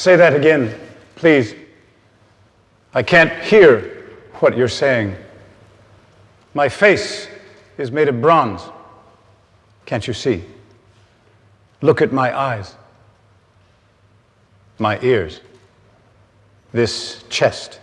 Say that again, please. I can't hear what you're saying. My face is made of bronze. Can't you see? Look at my eyes, my ears, this chest.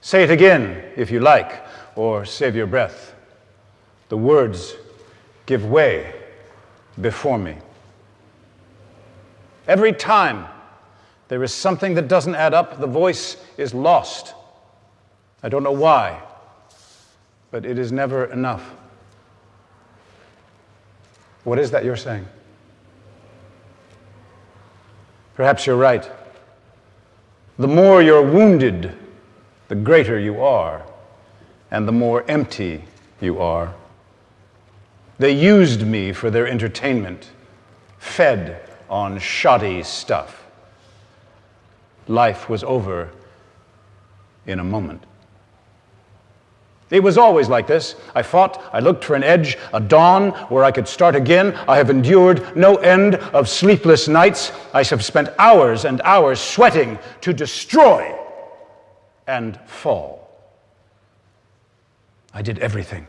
Say it again if you like, or save your breath. The words give way before me. Every time there is something that doesn't add up, the voice is lost. I don't know why, but it is never enough. What is that you're saying? Perhaps you're right. The more you're wounded, the greater you are, and the more empty you are. They used me for their entertainment, fed on shoddy stuff. Life was over in a moment. It was always like this. I fought, I looked for an edge, a dawn where I could start again. I have endured no end of sleepless nights. I have spent hours and hours sweating to destroy and fall. I did everything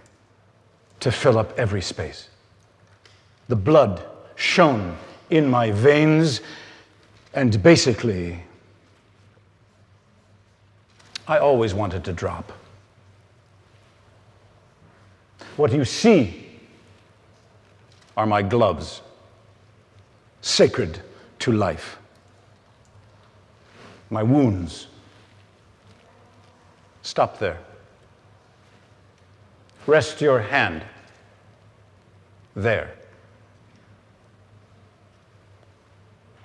to fill up every space. The blood shone in my veins, and basically, I always wanted to drop. What you see are my gloves, sacred to life, my wounds. Stop there. Rest your hand there.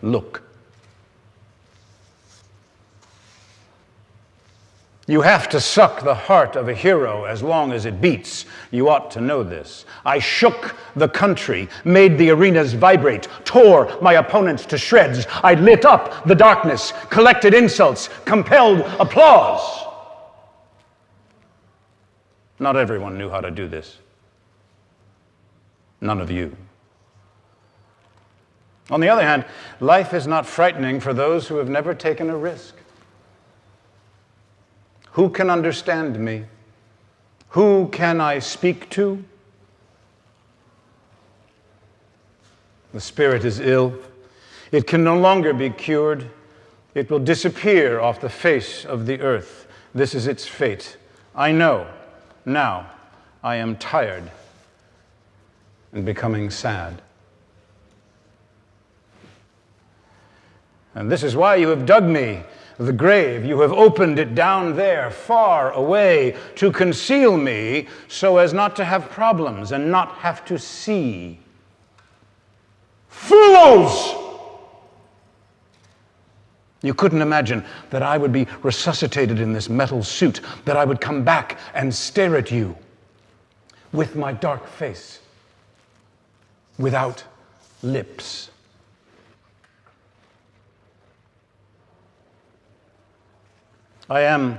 Look. You have to suck the heart of a hero as long as it beats. You ought to know this. I shook the country, made the arenas vibrate, tore my opponents to shreds. I lit up the darkness, collected insults, compelled applause. Not everyone knew how to do this. None of you. On the other hand, life is not frightening for those who have never taken a risk. Who can understand me? Who can I speak to? The spirit is ill. It can no longer be cured. It will disappear off the face of the earth. This is its fate. I know. Now I am tired and becoming sad. And this is why you have dug me the grave. You have opened it down there, far away, to conceal me so as not to have problems and not have to see. Fools! You couldn't imagine that I would be resuscitated in this metal suit, that I would come back and stare at you with my dark face, without lips. I am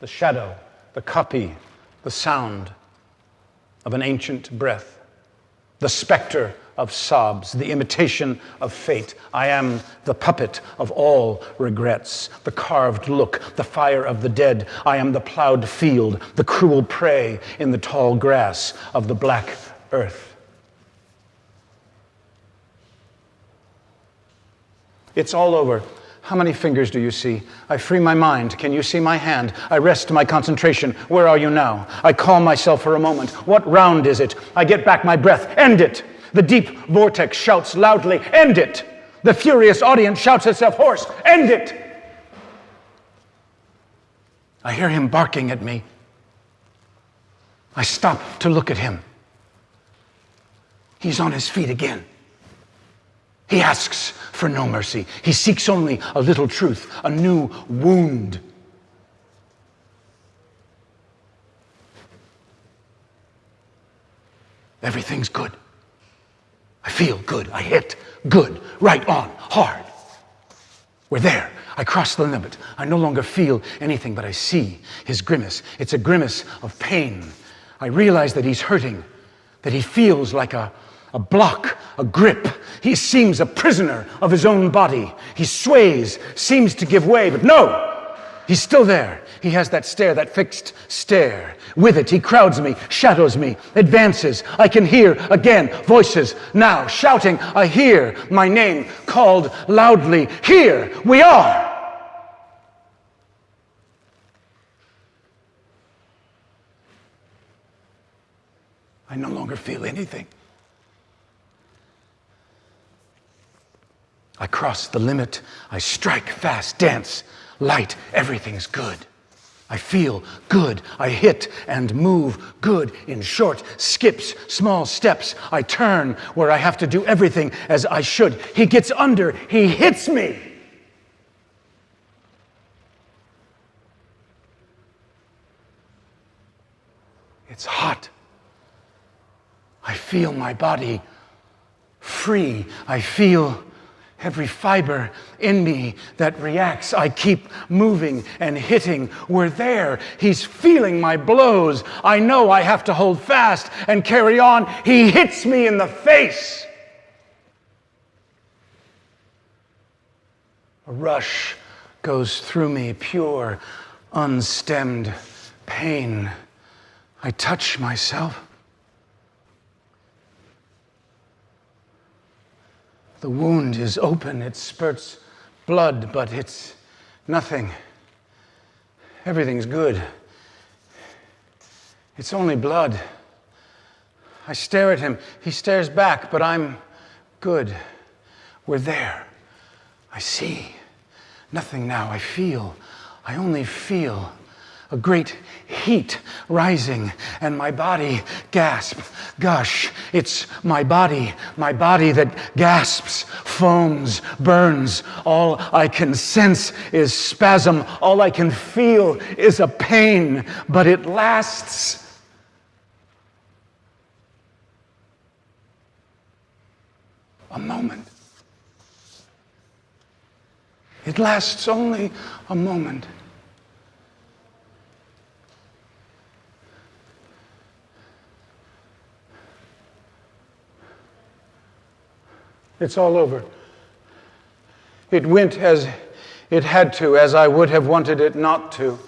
the shadow, the copy, the sound of an ancient breath, the specter of sobs, the imitation of fate. I am the puppet of all regrets, the carved look, the fire of the dead. I am the plowed field, the cruel prey in the tall grass of the black earth. It's all over. How many fingers do you see? I free my mind. Can you see my hand? I rest my concentration. Where are you now? I calm myself for a moment. What round is it? I get back my breath. End it. The deep vortex shouts loudly, End it. The furious audience shouts itself hoarse, End it. I hear him barking at me. I stop to look at him. He's on his feet again. He asks for no mercy. He seeks only a little truth, a new wound. Everything's good. I feel good. I hit good, right on, hard. We're there. I cross the limit. I no longer feel anything, but I see his grimace. It's a grimace of pain. I realize that he's hurting, that he feels like a, a block, a grip. He seems a prisoner of his own body. He sways, seems to give way, but no, he's still there. He has that stare, that fixed stare. With it, he crowds me, shadows me, advances. I can hear again voices now shouting. I hear my name called loudly. Here we are. I no longer feel anything. I cross the limit. I strike fast, dance, light. Everything's good. I feel good. I hit and move good in short skips, small steps. I turn where I have to do everything as I should. He gets under, he hits me. It's hot. I feel my body free. I feel every fiber in me that reacts. I keep moving and hitting. We're there. He's feeling my blows. I know I have to hold fast and carry on. He hits me in the face. A rush goes through me, pure, unstemmed pain. I touch myself. The wound is open, it spurts blood, but it's nothing. Everything's good. It's only blood. I stare at him. He stares back, but I'm good. We're there. I see. Nothing now. I feel. I only feel a great heat rising, and my body gasps. gush. it's my body, my body that gasps, foams, burns. All I can sense is spasm. All I can feel is a pain, but it lasts. A moment. It lasts only a moment. It's all over. It went as it had to, as I would have wanted it not to.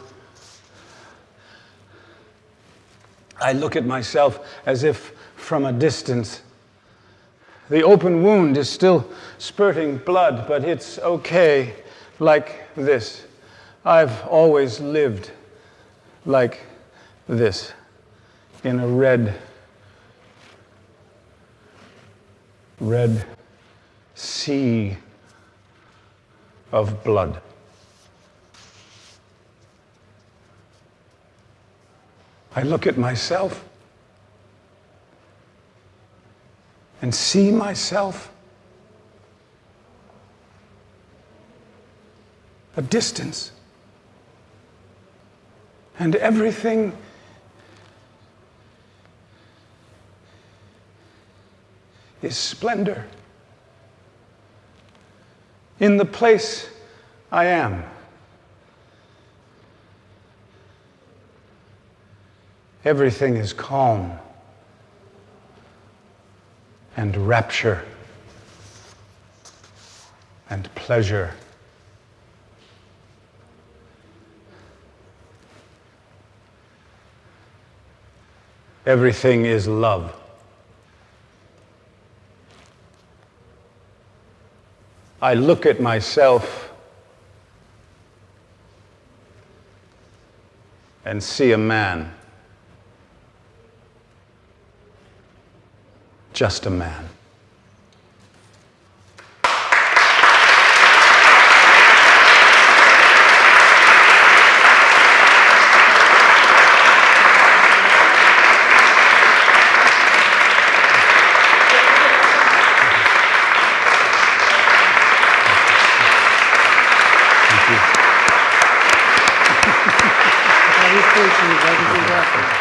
I look at myself as if from a distance. The open wound is still spurting blood, but it's okay like this. I've always lived like this in a red, red sea of blood. I look at myself and see myself a distance. And everything is splendor in the place I am. Everything is calm and rapture and pleasure. Everything is love. I look at myself and see a man. Just a man. Appreciate you. Thank you everything happened.